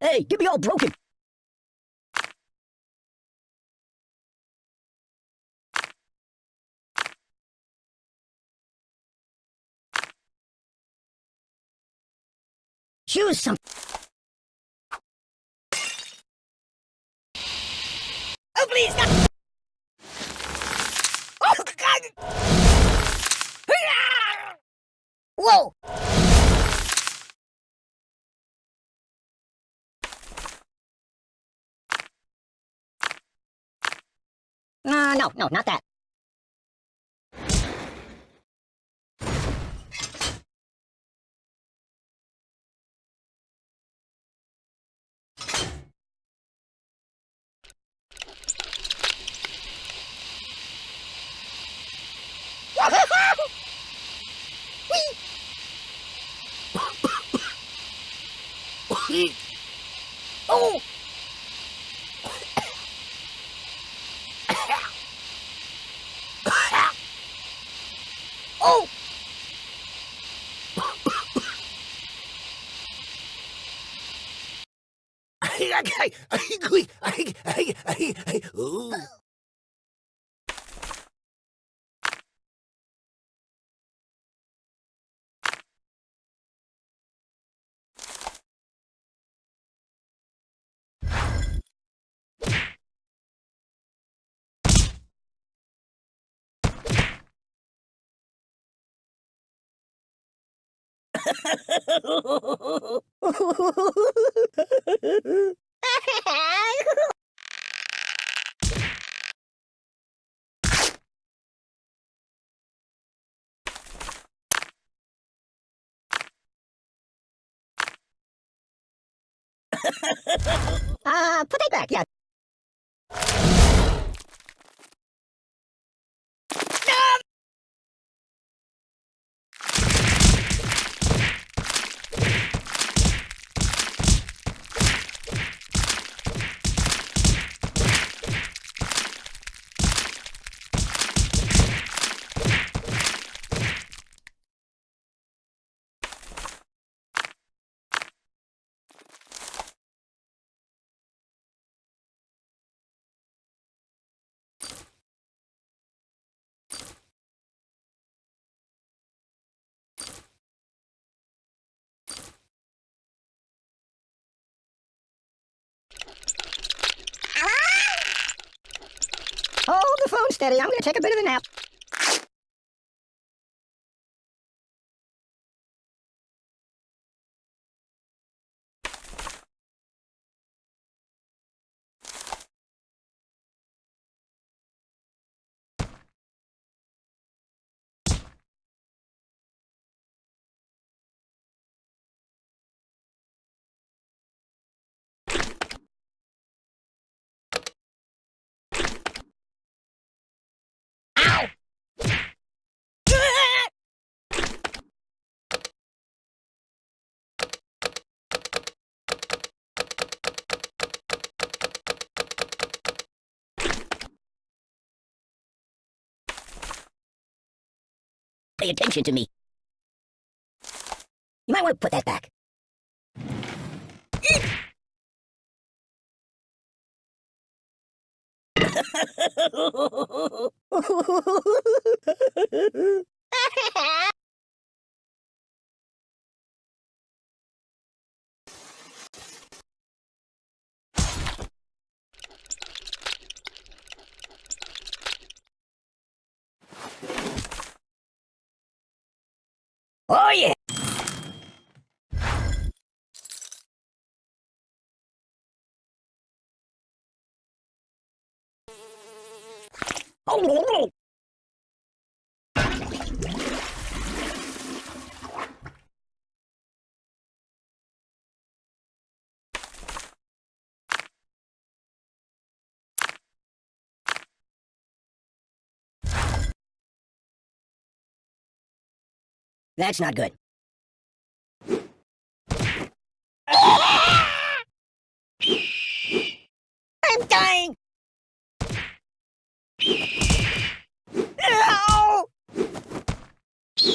Hey, get me all broken. Choose some. Oh, please, not. Oh, God. Whoa. Uh, no, no, not that. Oh! oh! Ooh. uh, put that back, yeah. Hold the phone steady. I'm gonna take a bit of a nap. Ow! Pay attention to me. You might want to put that back. oh yeah! Oh, That's not good. I'm dying! No!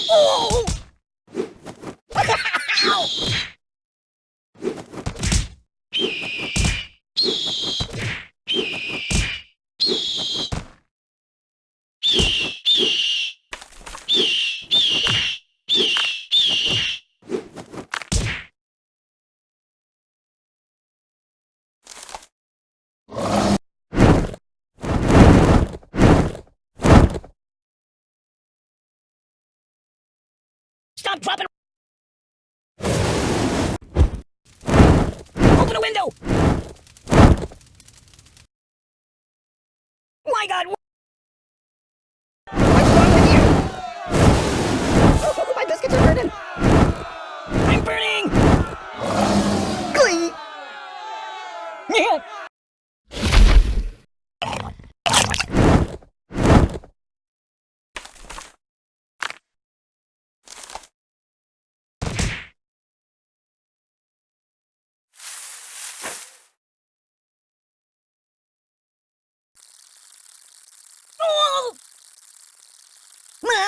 Oh! Stop, drop it! Open a window!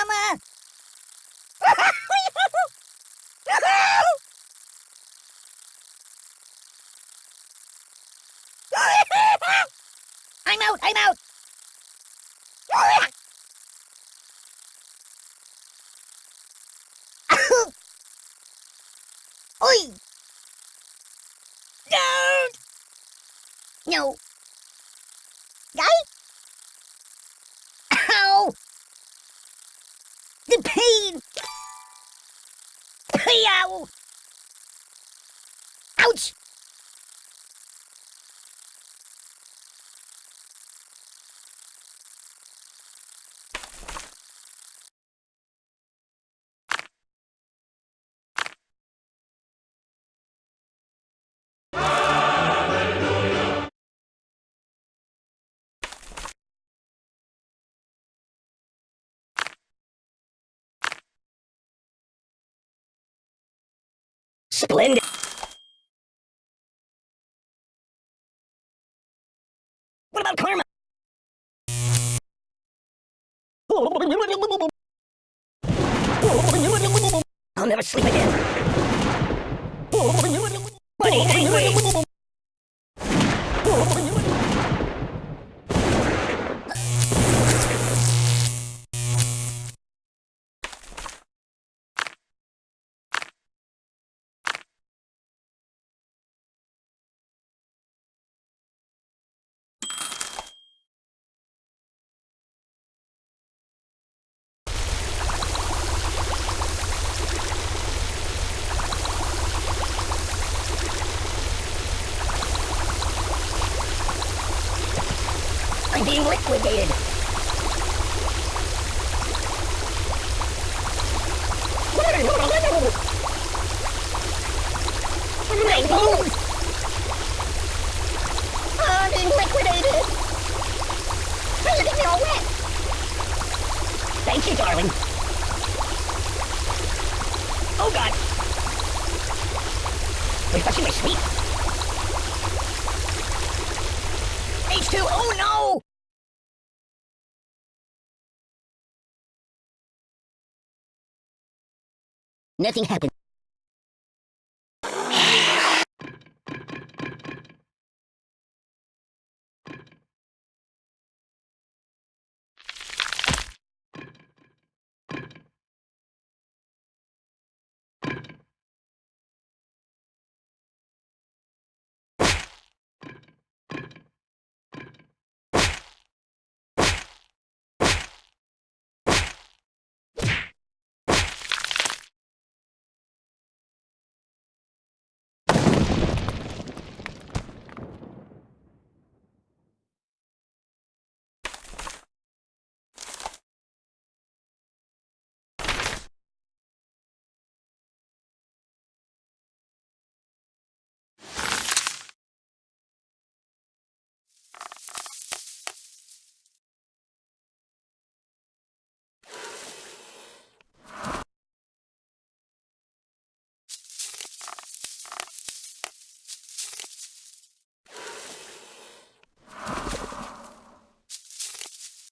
Mama! I'm out! I'm out! Oi! Don't! No. Splendid! What about karma? I'll never sleep again. Liquidated. My bones! Being liquidated. You're getting me all wet. Thank you, darling. Oh, God. Refreshing my sleep. H2, oh no! Nothing happened.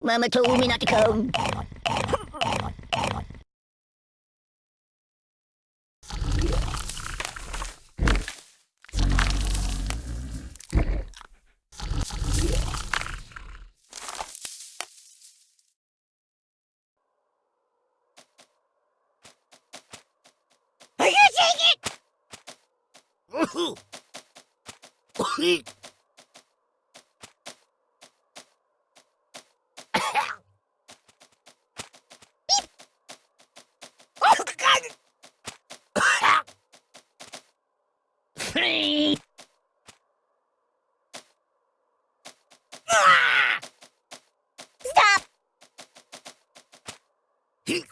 Mama told me not to come. Are you taking Woohoo! Oh, God! Hey.